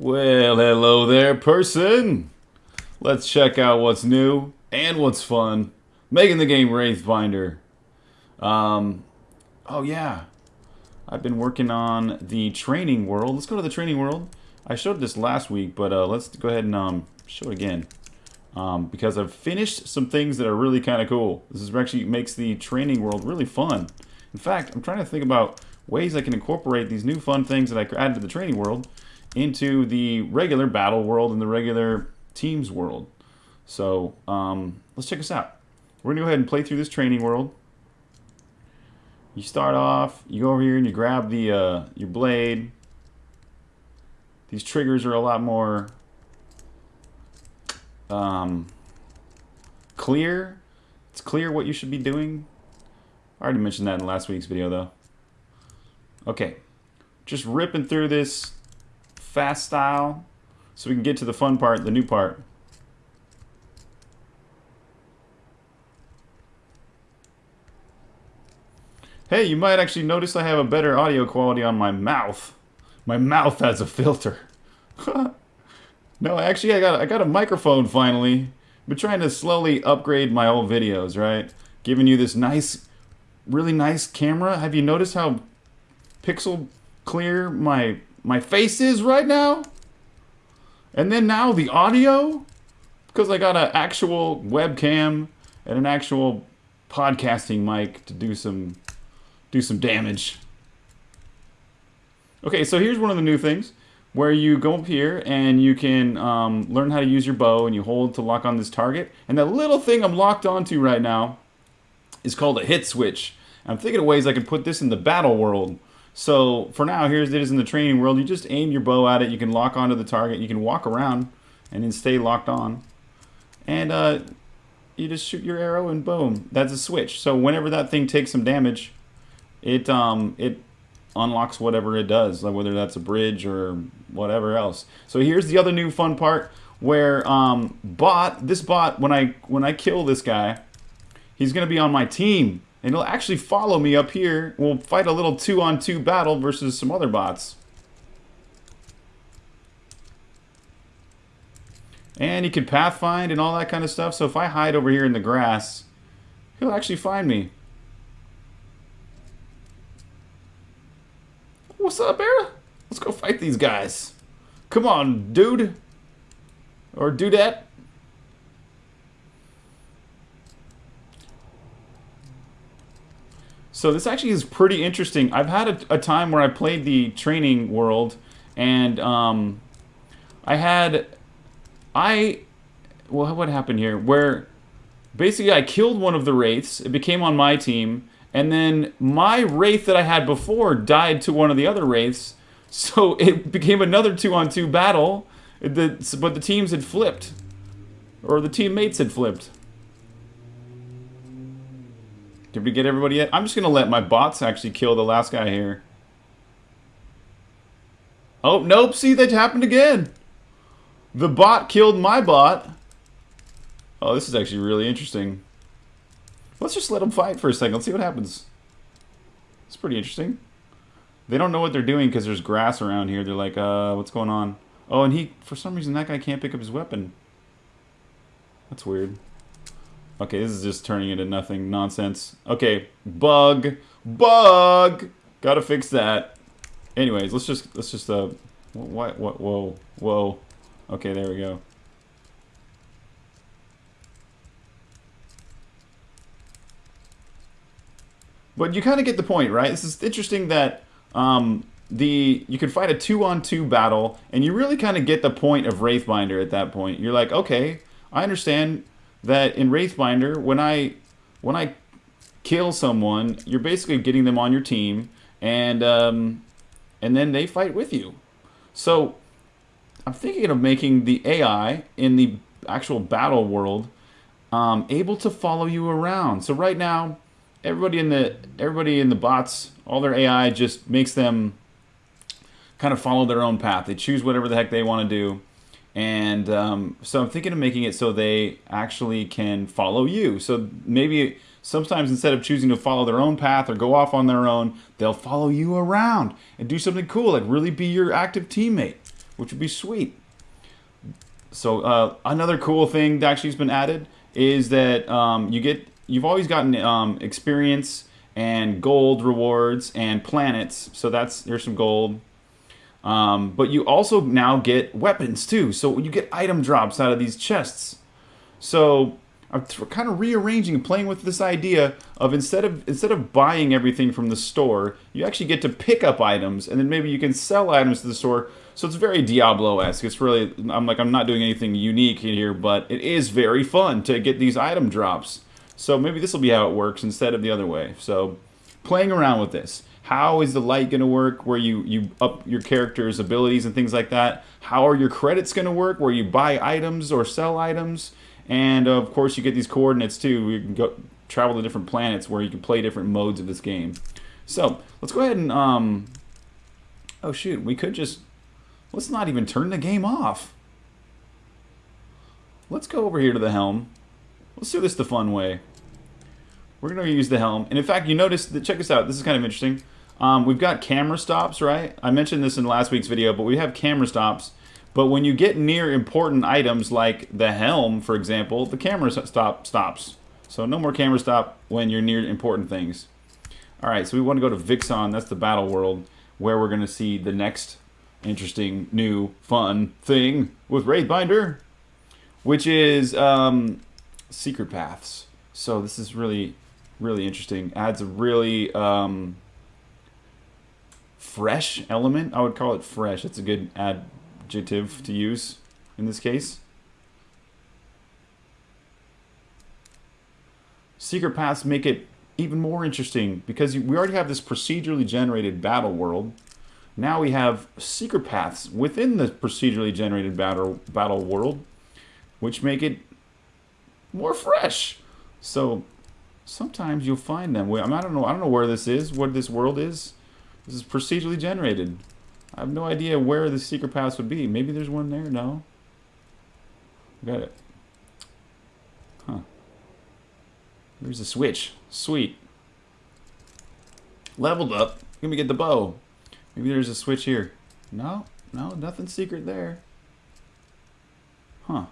Well, hello there, person. Let's check out what's new and what's fun. Making the game Wraithbinder. Um, oh yeah, I've been working on the training world. Let's go to the training world. I showed this last week, but uh, let's go ahead and um, show it again. Um, because I've finished some things that are really kind of cool. This is actually makes the training world really fun. In fact, I'm trying to think about ways I can incorporate these new fun things that I added to the training world into the regular battle world and the regular teams world. So um, let's check this out. We're gonna go ahead and play through this training world. You start off, you go over here and you grab the uh, your blade. These triggers are a lot more um, clear. It's clear what you should be doing. I already mentioned that in last week's video though. Okay, just ripping through this fast style so we can get to the fun part, the new part. Hey, you might actually notice I have a better audio quality on my mouth. My mouth has a filter. no, actually I got I got a microphone finally. Been trying to slowly upgrade my old videos, right? Giving you this nice, really nice camera. Have you noticed how pixel clear my my face is right now? And then now the audio? Because I got an actual webcam and an actual podcasting mic to do some do some damage. Okay, so here's one of the new things where you go up here and you can um, learn how to use your bow and you hold to lock on this target. And that little thing I'm locked onto right now is called a hit switch. I'm thinking of ways I can put this in the battle world. So for now, here's it is in the training world. You just aim your bow at it. You can lock onto the target. You can walk around and then stay locked on. And uh, you just shoot your arrow and boom, that's a switch. So whenever that thing takes some damage, it um it unlocks whatever it does, like whether that's a bridge or whatever else. So here's the other new fun part where um bot this bot when I when I kill this guy, he's gonna be on my team and he'll actually follow me up here. We'll fight a little two on two battle versus some other bots. And he can pathfind and all that kind of stuff. So if I hide over here in the grass, he'll actually find me. What's up, Era? Let's go fight these guys. Come on, dude. Or dudette. So this actually is pretty interesting. I've had a, a time where I played the training world, and um, I had, I, well, what happened here? Where basically I killed one of the wraiths. It became on my team, and then my wraith that I had before died to one of the other wraiths. So it became another two-on-two 2 battle, the, but the teams had flipped. Or the teammates had flipped. Did we get everybody yet? I'm just going to let my bots actually kill the last guy here. Oh, nope. See, that happened again. The bot killed my bot. Oh, this is actually really interesting. Let's just let them fight for a second. Let's see what happens. It's pretty interesting. They don't know what they're doing because there's grass around here. They're like, uh, what's going on? Oh, and he, for some reason, that guy can't pick up his weapon. That's weird. Okay, this is just turning into nothing nonsense. Okay, bug, bug. Gotta fix that. Anyways, let's just let's just uh, what what whoa whoa. Okay, there we go. But you kind of get the point, right? This is interesting that um, the you can fight a two-on-two 2 battle, and you really kind of get the point of Wraithbinder at that point. You're like, okay, I understand that in Wraithbinder, when I when I kill someone, you're basically getting them on your team, and um, and then they fight with you. So I'm thinking of making the AI in the actual battle world um, able to follow you around. So right now everybody in the everybody in the bots, all their AI just makes them kind of follow their own path. They choose whatever the heck they want to do. And um, so I'm thinking of making it so they actually can follow you. So maybe sometimes instead of choosing to follow their own path or go off on their own, they'll follow you around and do something cool, like really be your active teammate. which would be sweet. So uh, another cool thing that actually has been added is that um, you get you've always gotten um, experience and gold rewards and planets. So that's there's some gold. Um, but you also now get weapons too. So you get item drops out of these chests. So I'm kind of rearranging and playing with this idea of instead of instead of buying everything from the store, you actually get to pick up items and then maybe you can sell items to the store. So it's very Diablo-esque. It's really I'm like I'm not doing anything unique here, but it is very fun to get these item drops. So maybe this will be how it works instead of the other way. So playing around with this. How is the light going to work where you, you up your character's abilities and things like that? How are your credits going to work where you buy items or sell items? And of course, you get these coordinates too. You can go travel to different planets where you can play different modes of this game. So let's go ahead and um, oh shoot, we could just let's not even turn the game off. Let's go over here to the helm. Let's do this the fun way. We're going to use the helm. And in fact, you notice that, check this out. This is kind of interesting. Um, we've got camera stops, right? I mentioned this in last week's video, but we have camera stops but when you get near important items like the helm, for example, the camera stop stops. So no more camera stop when you're near important things. All right, so we want to go to Vixon. That's the battle world where we're going to see the next interesting, new, fun thing with Wraithbinder, which is um, secret paths. So this is really, really interesting. Adds a really um, fresh element. I would call it fresh. It's a good adjective to use in this case. Secret paths make it even more interesting because we already have this procedurally generated battle world. Now we have secret paths within the procedurally generated battle battle world, which make it more fresh. So sometimes you'll find them. I, I don't know. I don't know where this is. What this world is. This is procedurally generated. I have no idea where the secret paths would be. Maybe there's one there? No. Got it. Huh. There's a switch. Sweet. Leveled up. Let me get the bow. Maybe there's a switch here. No, no, nothing secret there. Huh.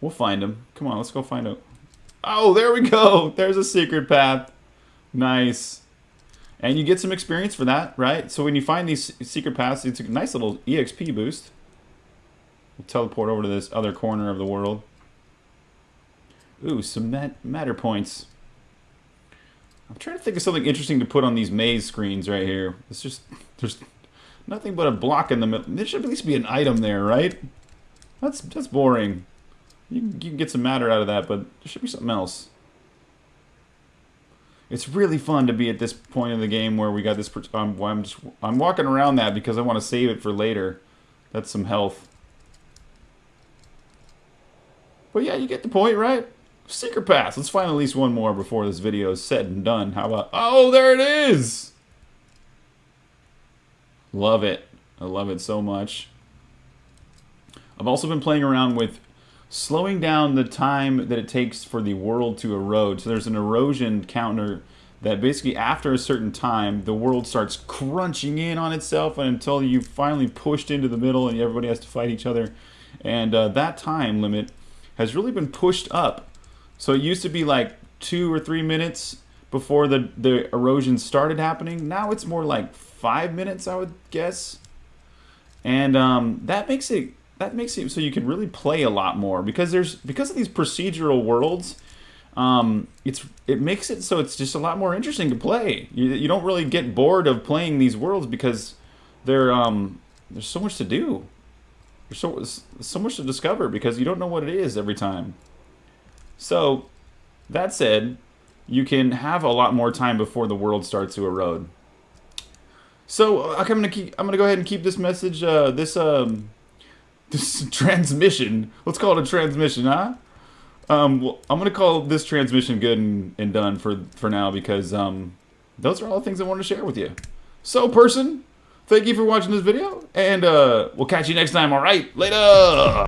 We'll find him. Come on, let's go find out. Oh, there we go. There's a secret path. Nice. And you get some experience for that, right? So when you find these secret paths, it's a nice little EXP boost. We'll teleport over to this other corner of the world. Ooh, some mat matter points. I'm trying to think of something interesting to put on these maze screens right here. It's just, there's nothing but a block in the middle. There should at least be an item there, right? That's that's boring. You, you can get some matter out of that, but there should be something else. It's really fun to be at this point in the game where we got this. Um, I'm just I'm walking around that because I want to save it for later. That's some health. But yeah, you get the point, right? Secret pass. Let's find at least one more before this video is said and done. How about... Oh, there it is! Love it. I love it so much. I've also been playing around with slowing down the time that it takes for the world to erode. So there's an erosion counter that basically after a certain time, the world starts crunching in on itself until you finally pushed into the middle and everybody has to fight each other. And uh, that time limit has really been pushed up. So it used to be like two or three minutes before the, the erosion started happening. Now it's more like five minutes, I would guess. And um, that makes it that makes it so you can really play a lot more because there's because of these procedural worlds. Um, it's it makes it so it's just a lot more interesting to play. You, you don't really get bored of playing these worlds because they're um, there's so much to do. There's so so much to discover because you don't know what it is every time. So that said, you can have a lot more time before the world starts to erode. So uh, I'm gonna keep. I'm gonna go ahead and keep this message. Uh, this um, this transmission. Let's call it a transmission, huh? Um, well, I'm gonna call this transmission good and, and done for for now because um, those are all the things I want to share with you. So, person, thank you for watching this video, and uh, we'll catch you next time. All right, later.